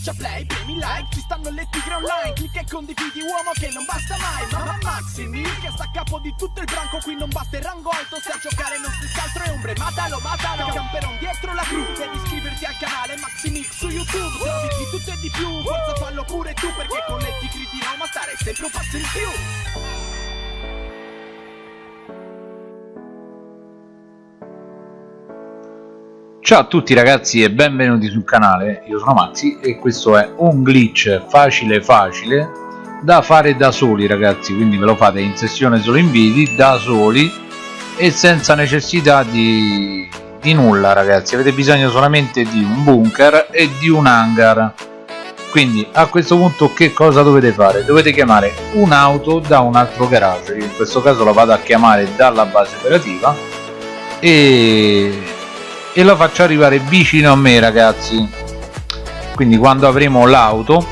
Schiaccia play, premi like, ci stanno le tigre online Clicca e condividi uomo che non basta mai Mamma Maximi che sta a capo di tutto il branco Qui non basta il rango alto, se a giocare non si altro è ombre Matalo, matalo, camperon dietro la cru Devi iscriverti al canale Maximix su YouTube Trovi di tutto e di più, forza fallo pure tu Perché con le tigri di Roma stare sempre un passo in più Ciao a tutti ragazzi e benvenuti sul canale, io sono Maxi e questo è un glitch facile facile da fare da soli ragazzi, quindi ve lo fate in sessione solo in video, da soli e senza necessità di, di nulla ragazzi, avete bisogno solamente di un bunker e di un hangar. Quindi a questo punto che cosa dovete fare? Dovete chiamare un'auto da un altro garage, in questo caso la vado a chiamare dalla base operativa e e lo faccio arrivare vicino a me ragazzi. Quindi quando avremo l'auto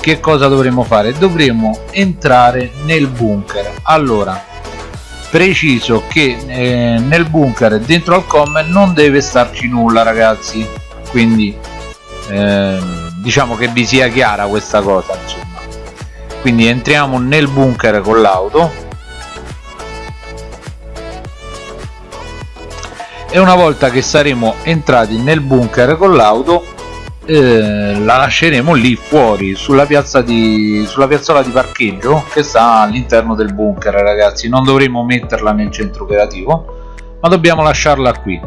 che cosa dovremo fare? Dovremo entrare nel bunker. Allora preciso che eh, nel bunker dentro al com non deve starci nulla ragazzi. Quindi eh, diciamo che vi sia chiara questa cosa insomma. Quindi entriamo nel bunker con l'auto e una volta che saremo entrati nel bunker con l'auto eh, la lasceremo lì fuori sulla piazza di sulla piazzola di parcheggio che sta all'interno del bunker ragazzi. Non dovremo metterla nel centro operativo ma dobbiamo lasciarla qui.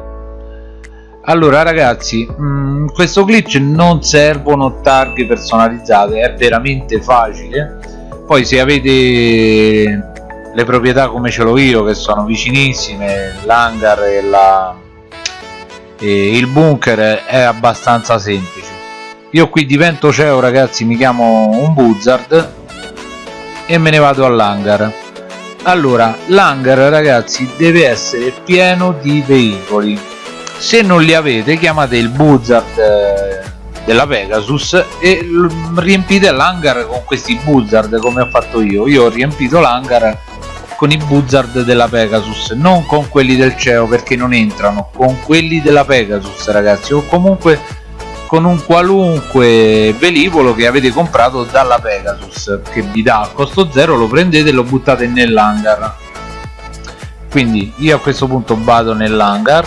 Allora ragazzi mh, mm, questo glitch non servono targhe personalizzate è veramente facile. Poi se avete le proprietà come ce l'ho io che sono vicinissime l'hangar e, la, e il bunker è abbastanza semplice. Io qui divento CEO ragazzi mi chiamo un buzzard e me ne vado all'hangar. Allora l'hangar ragazzi deve essere pieno di veicoli. Se non li avete chiamate il buzzard eh, della Pegasus e riempite l'hangar con questi buzzard come ho fatto io. Io ho riempito l'hangar con i buzzard della Pegasus non con quelli del CEO perché non entrano con quelli della Pegasus ragazzi o comunque con un qualunque velivolo che avete comprato dalla Pegasus che vi dà a costo zero lo prendete e lo buttate nell'hangar. Quindi io a questo punto vado nell'hangar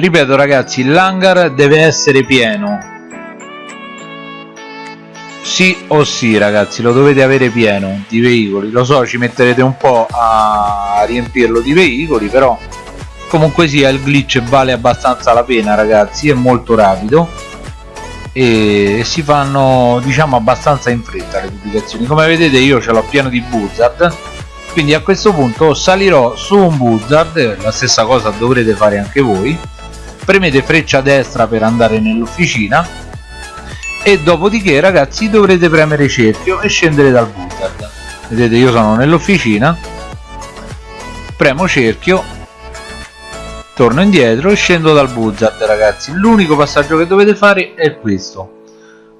ripeto ragazzi l'hangar deve essere pieno. Sì o sì ragazzi lo dovete avere pieno di veicoli. Lo so ci metterete un po' a riempirlo di veicoli però comunque sia il glitch vale abbastanza la pena ragazzi è molto rapido. E si fanno diciamo abbastanza in fretta le pubblicazioni. Come vedete io ce l'ho pieno di buzzard quindi a questo punto salirò su un buzzard la stessa cosa dovrete fare anche voi premete freccia destra per andare nell'officina e dopodiché ragazzi dovrete premere cerchio e scendere dal buzzard vedete io sono nell'officina premo cerchio torno indietro e scendo dal buzzard ragazzi. L'unico passaggio che dovete fare è questo.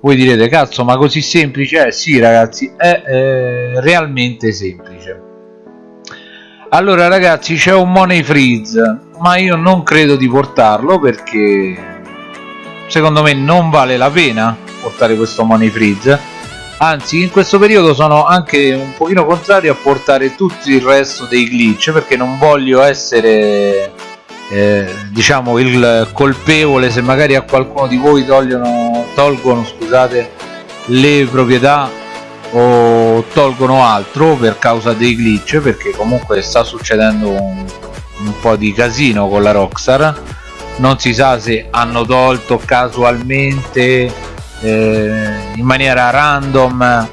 Voi direte cazzo ma così semplice? Eh sì ragazzi è eh, realmente semplice. Allora ragazzi c'è un money freeze ma io non credo di portarlo perché secondo me non vale la pena portare questo money freeze anzi in questo periodo sono anche un pochino contrario a portare tutto il resto dei glitch perché non voglio essere eh, diciamo il colpevole se magari a qualcuno di voi togliono, tolgono scusate le proprietà o tolgono altro per causa dei glitch perché comunque sta succedendo un, un po' di casino con la Rockstar. Non si sa se hanno tolto casualmente eh, in maniera random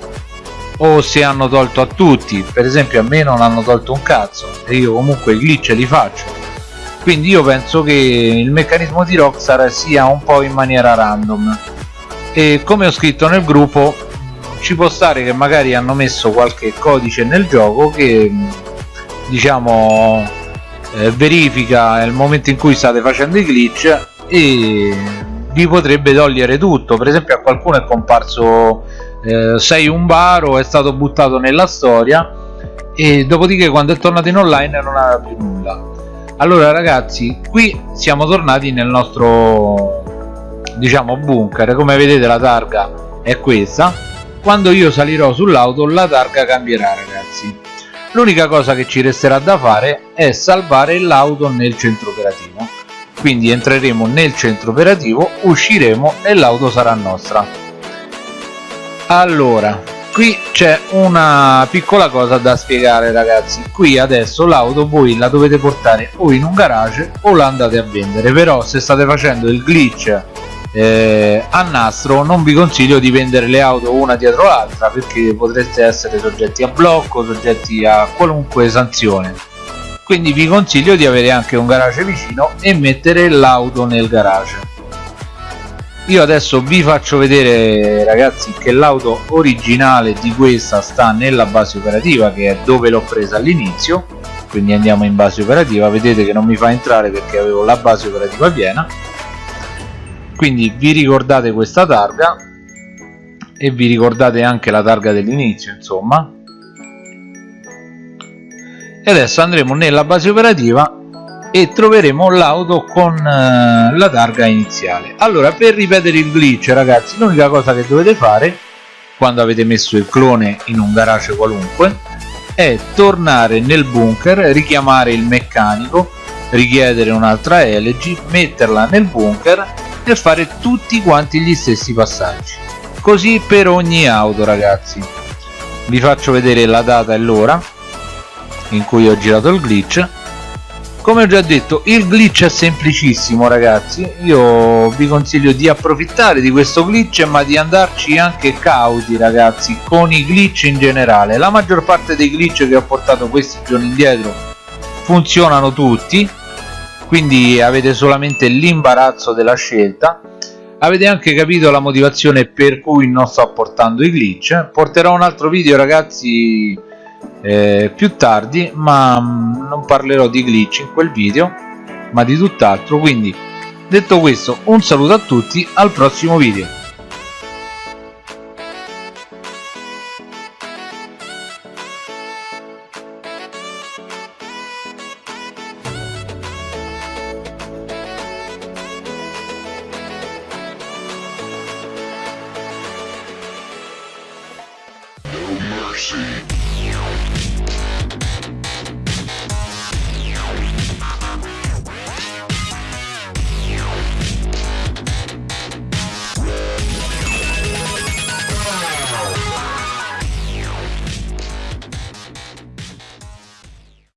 o se hanno tolto a tutti. Per esempio a me non hanno tolto un cazzo e io comunque i glitch li faccio. Quindi io penso che il meccanismo di Rockstar sia un po' in maniera random. E come ho scritto nel gruppo ci può stare che magari hanno messo qualche codice nel gioco che diciamo eh, verifica il momento in cui state facendo i glitch e vi potrebbe togliere tutto. Per esempio a qualcuno è comparso eh, sei un baro è stato buttato nella storia e dopodiché quando è tornato in online non aveva più nulla. Allora ragazzi qui siamo tornati nel nostro diciamo bunker. Come vedete la targa è questa. Quando io salirò sull'auto la targa cambierà ragazzi l'unica cosa che ci resterà da fare è salvare l'auto nel centro operativo. Quindi entreremo nel centro operativo usciremo e l'auto sarà nostra. Allora qui c'è una piccola cosa da spiegare ragazzi. Qui adesso l'auto voi la dovete portare o in un garage o la andate a vendere. Però se state facendo il glitch eh, a nastro non vi consiglio di vendere le auto una dietro l'altra perché potreste essere soggetti a blocco soggetti a qualunque sanzione. Quindi vi consiglio di avere anche un garage vicino e mettere l'auto nel garage. Io adesso vi faccio vedere ragazzi che l'auto originale di questa sta nella base operativa che è dove l'ho presa all'inizio. Quindi andiamo in base operativa. Vedete che non mi fa entrare perché avevo la base operativa piena quindi vi ricordate questa targa? E vi ricordate anche la targa dell'inizio insomma. E adesso andremo nella base operativa e troveremo l'auto con uh, la targa iniziale. Allora per ripetere il glitch ragazzi l'unica cosa che dovete fare quando avete messo il clone in un garage qualunque è tornare nel bunker richiamare il meccanico richiedere un'altra LG metterla nel bunker e fare tutti quanti gli stessi passaggi. Così per ogni auto ragazzi. Vi faccio vedere la data e l'ora in cui ho girato il glitch. Come ho già detto il glitch è semplicissimo ragazzi. Io vi consiglio di approfittare di questo glitch ma di andarci anche cauti ragazzi con i glitch in generale. La maggior parte dei glitch che ho portato questi giorni indietro funzionano tutti quindi avete solamente l'imbarazzo della scelta. Avete anche capito la motivazione per cui non sto portando i glitch. Porterò un altro video ragazzi eh, più tardi ma mh, non parlerò di glitch in quel video ma di tutt'altro. Quindi detto questo un saluto a tutti al prossimo video mercy.